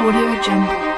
Audio Jungle.